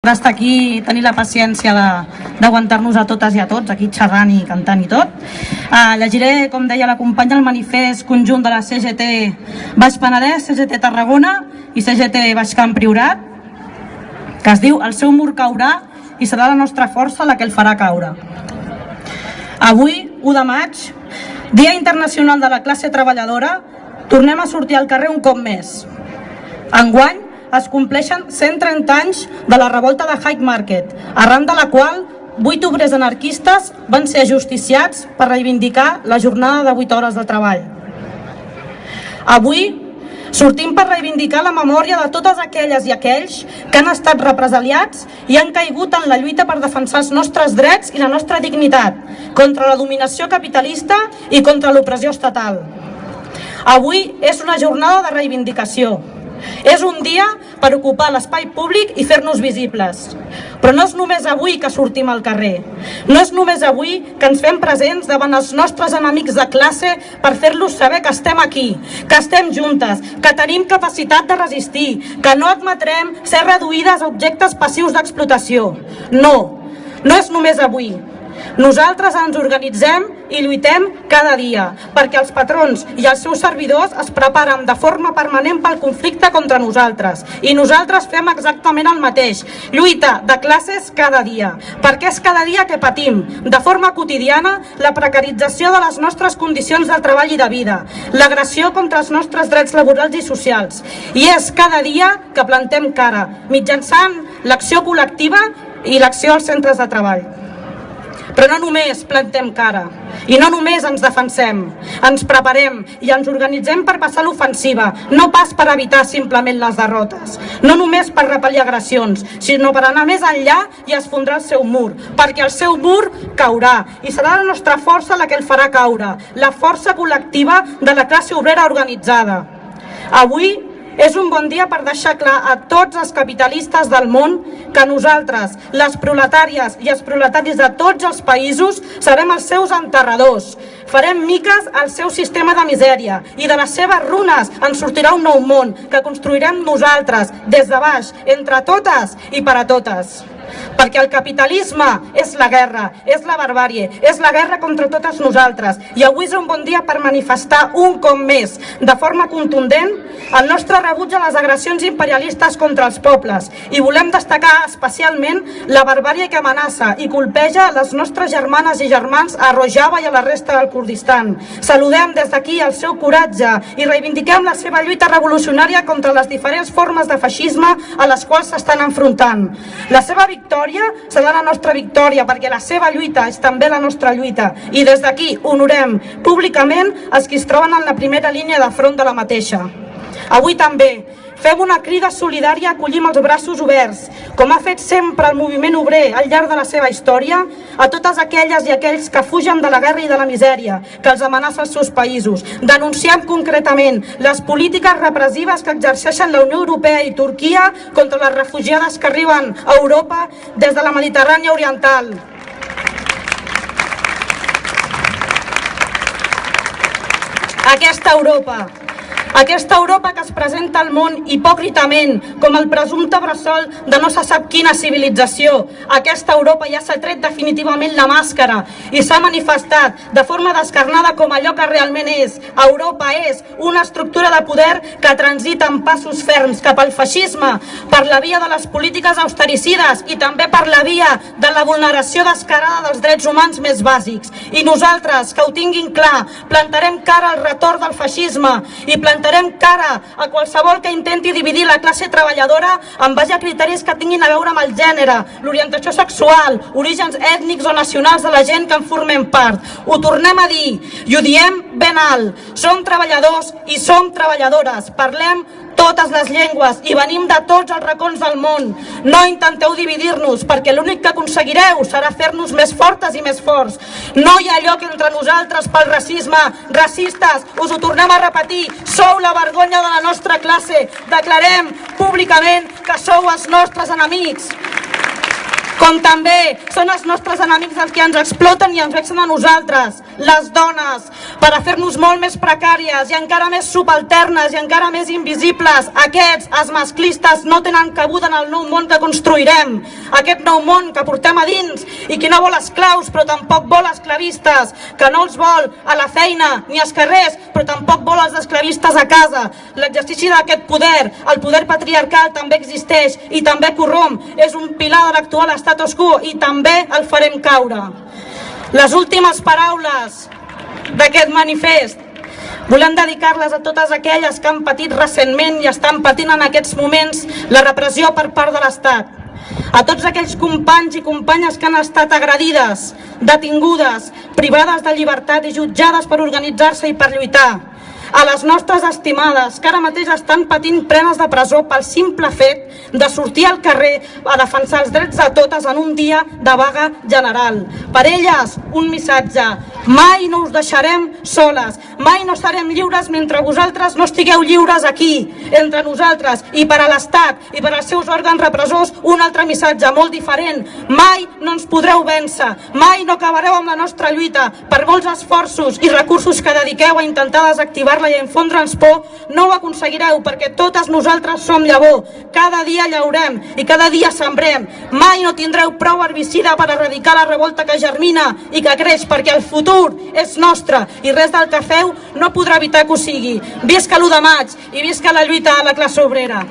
d'estar aquí i tenir la paciència d'aguantar-nos a totes i a tots, aquí xerrant i cantant i tot. Uh, llegiré, com deia la companya, el manifest conjunt de la CGT Baix Penedès, CGT Tarragona i CGT Baix Camp Priorat, que es diu El seu mur caurà i serà la nostra força la que el farà caure. Avui, 1 de maig, Dia Internacional de la Classe Treballadora, tornem a sortir al carrer un cop més. Enguany es compleixen 130 anys de la revolta de Hyde Market, arran de la qual vuit obrers anarquistes van ser ajusticiats per reivindicar la jornada de 8 hores de treball. Avui sortim per reivindicar la memòria de totes aquelles i aquells que han estat represaliats i han caigut en la lluita per defensar els nostres drets i la nostra dignitat contra la dominació capitalista i contra l'opressió estatal. Avui és una jornada de reivindicació. És un dia per ocupar l'espai públic i fer-nos visibles. Però no és només avui que sortim al carrer. No és només avui que ens fem presents davant els nostres enemics de classe per fer-los saber que estem aquí, que estem juntes, que tenim capacitat de resistir, que no admetrem ser reduïdes a objectes passius d'explotació. No, no és només avui. Nosaltres ens organitzem i lluitem cada dia perquè els patrons i els seus servidors es preparen de forma permanent pel conflicte contra nosaltres i nosaltres fem exactament el mateix, lluita de classes cada dia, perquè és cada dia que patim de forma quotidiana la precarització de les nostres condicions de treball i de vida, l'agressió contra els nostres drets laborals i socials i és cada dia que plantem cara mitjançant l'acció col·lectiva i l'acció als centres de treball. Però no només plantem cara i no només ens defensem, ens preparem i ens organitzem per passar l'ofensiva, no pas per evitar simplement les derrotes, no només per repel·lir agressions, sinó per anar més enllà i esfondrar el seu mur, perquè el seu mur caurà i serà la nostra força la que el farà caure, la força col·lectiva de la classe obrera organitzada. Avui és un bon dia per deixar clar a tots els capitalistes del món que nosaltres, les proletàries i els proletaris de tots els països, serem els seus enterradors. Farem miques al seu sistema de misèria i de les seves runes en sortirà un nou món que construirem nosaltres, des de baix, entre totes i per a totes perquè el capitalisme és la guerra, és la barbàrie, és la guerra contra totes nosaltres. I avui és un bon dia per manifestar un cop més, de forma contundent, el nostre rebuig a les agressions imperialistes contra els pobles. I volem destacar especialment la barbàrie que amenaça i colpeja les nostres germanes i germans a Rojava i a la resta del Kurdistan. Saludem des d'aquí el seu coratge i reivindiquem la seva lluita revolucionària contra les diferents formes de feixisme a les quals s'estan enfrontant. La seva victòria serà la nostra victòria perquè la seva lluita és també la nostra lluita i des d'aquí honorem públicament els que es troben en la primera línia de front de la mateixa. Avui també fem una crida solidària, acollim els braços oberts, com ha fet sempre el moviment obrer al llarg de la seva història, a totes aquelles i aquells que fugen de la guerra i de la misèria, que els amenaça els seus països. Denunciem concretament les polítiques repressives que exerceixen la Unió Europea i Turquia contra les refugiades que arriben a Europa des de la Mediterrània Oriental. Aquesta Europa, aquesta Europa que es presenta al món hipòcritament com el presumpte bressol de no se sap quina civilització. Aquesta Europa ja s'ha tret definitivament la màscara i s'ha manifestat de forma descarnada com allò que realment és. Europa és una estructura de poder que transita en passos ferms cap al feixisme per la via de les polítiques austericides i també per la via de la vulneració descarada dels drets humans més bàsics. I nosaltres, que ho tinguin clar, plantarem cara al retorn del feixisme i plantarem plantarem cara a qualsevol que intenti dividir la classe treballadora en base a criteris que tinguin a veure amb el gènere, l'orientació sexual, orígens ètnics o nacionals de la gent que en formem part. Ho tornem a dir i ho diem ben alt. Som treballadors i som treballadores. Parlem totes les llengües i venim de tots els racons del món. No intenteu dividir-nos perquè l'únic que aconseguireu serà fer-nos més fortes i més forts. No hi ha lloc entre nosaltres pel racisme. Racistes, us ho tornem a repetir, sou la vergonya de la nostra classe. Declarem públicament que sou els nostres enemics. Com també són els nostres enemics els que ens exploten i ens vexen a nosaltres, les dones, per a fer-nos molt més precàries i encara més subalternes i encara més invisibles. Aquests, els masclistes, no tenen cabuda en el nou món que construirem. Aquest nou món que portem a dins i que no vol esclaus però tampoc vol esclavistes, que no els vol a la feina ni als carrers però tampoc vol els esclavistes a casa. L'exercici d'aquest poder, el poder patriarcal també existeix i també corromp. És un pilar de l'actual status quo i també el farem caure. Les últimes paraules d'aquest manifest Volem dedicar-les a totes aquelles que han patit recentment i estan patint en aquests moments la repressió per part de l'Estat. A tots aquells companys i companyes que han estat agredides, detingudes, privades de llibertat i jutjades per organitzar-se i per lluitar a les nostres estimades que ara mateix estan patint prenes de presó pel simple fet de sortir al carrer a defensar els drets de totes en un dia de vaga general. Per elles, un missatge. Mai no us deixarem soles, mai no serem lliures mentre vosaltres no estigueu lliures aquí, entre nosaltres, i per a l'Estat i per als seus òrgans repressors, un altre missatge molt diferent. Mai no ens podreu vèncer, mai no acabareu amb la nostra lluita, per molts esforços i recursos que dediqueu a intentar desactivar i enfondre'ns por, no ho aconseguireu perquè totes nosaltres som llavor. Cada dia llaurem i cada dia sembrem. Mai no tindreu prou herbicida per erradicar la revolta que germina i que creix perquè el futur és nostre i res del que feu no podrà evitar que ho sigui. Visca l'1 de maig i visca la lluita a la classe obrera.